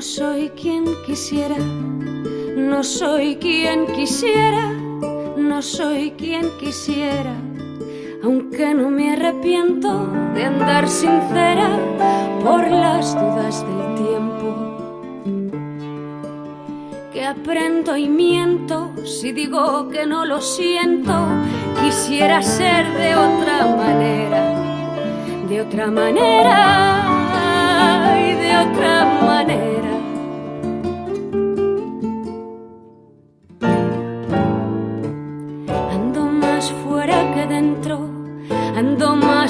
No soy quien quisiera, no soy quien quisiera, no soy quien quisiera, aunque no me arrepiento de andar sincera por las dudas del tiempo. Que aprendo y miento si digo que no lo siento, quisiera ser de otra manera, de otra manera y de otra manera.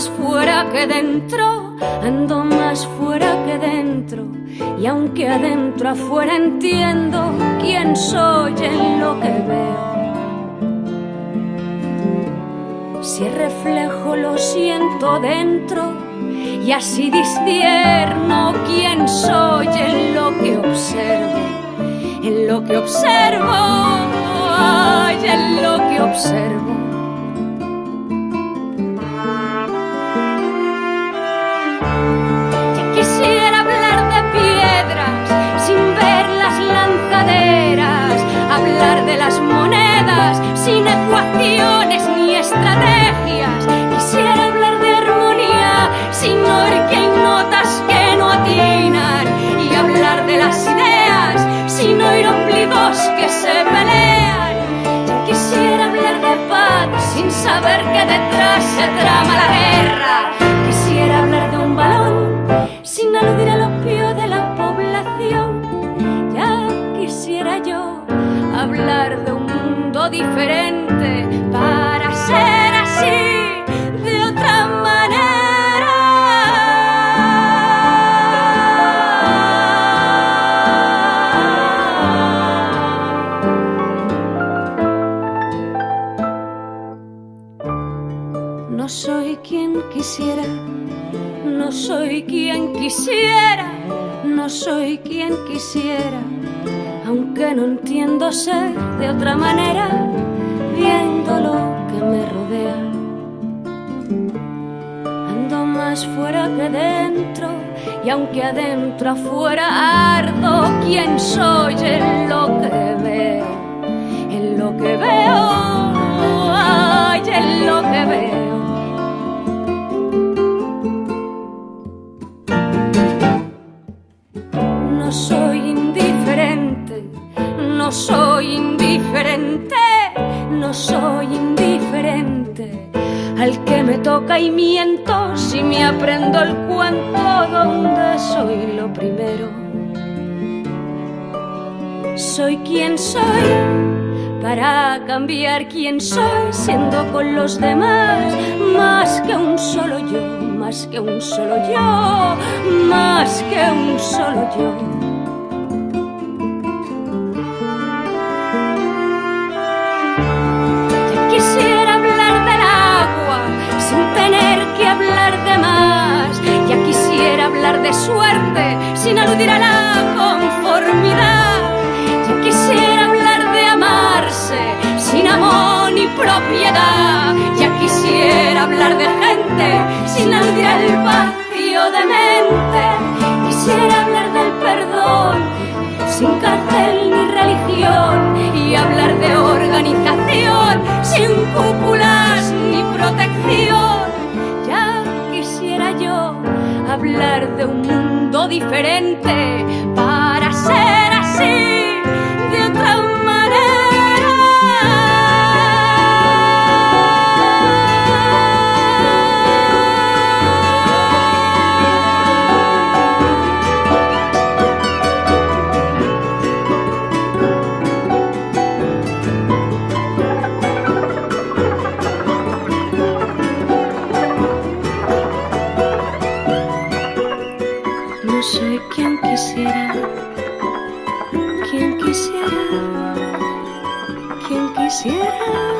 Más fuera que dentro, ando más fuera que dentro. Y aunque adentro afuera entiendo quién soy en lo que veo. Si reflejo lo siento dentro y así discierno quién soy en lo que observo, en lo que observo, ay, en lo que observo. De las monedas sin ecuaciones ni estrategias. Quisiera hablar de armonía sin oír que hay notas que no atinan y hablar de las ideas sin oír ombligos que se pelean. Quisiera hablar de paz sin saber que detrás se trama la guerra. No soy quien quisiera, no soy quien quisiera, aunque no entiendo ser de otra manera, viendo lo que me rodea. Ando más fuera que dentro, y aunque adentro afuera ardo, quién soy en lo que veo, en lo que veo, ay, en lo que veo. No soy indiferente. Al que me toca y miento si me aprendo el cuento donde soy lo primero. Soy quien soy para cambiar quién soy siendo con los demás más que un solo yo, más que un solo yo, más que un solo yo. Ya quisiera hablar de suerte sin aludir a la conformidad. Ya quisiera hablar de amarse sin amor ni propiedad. Ya quisiera hablar de gente sin aludir al vacío hablar de un mundo diferente No soy quien quisiera, quien quisiera, quien quisiera.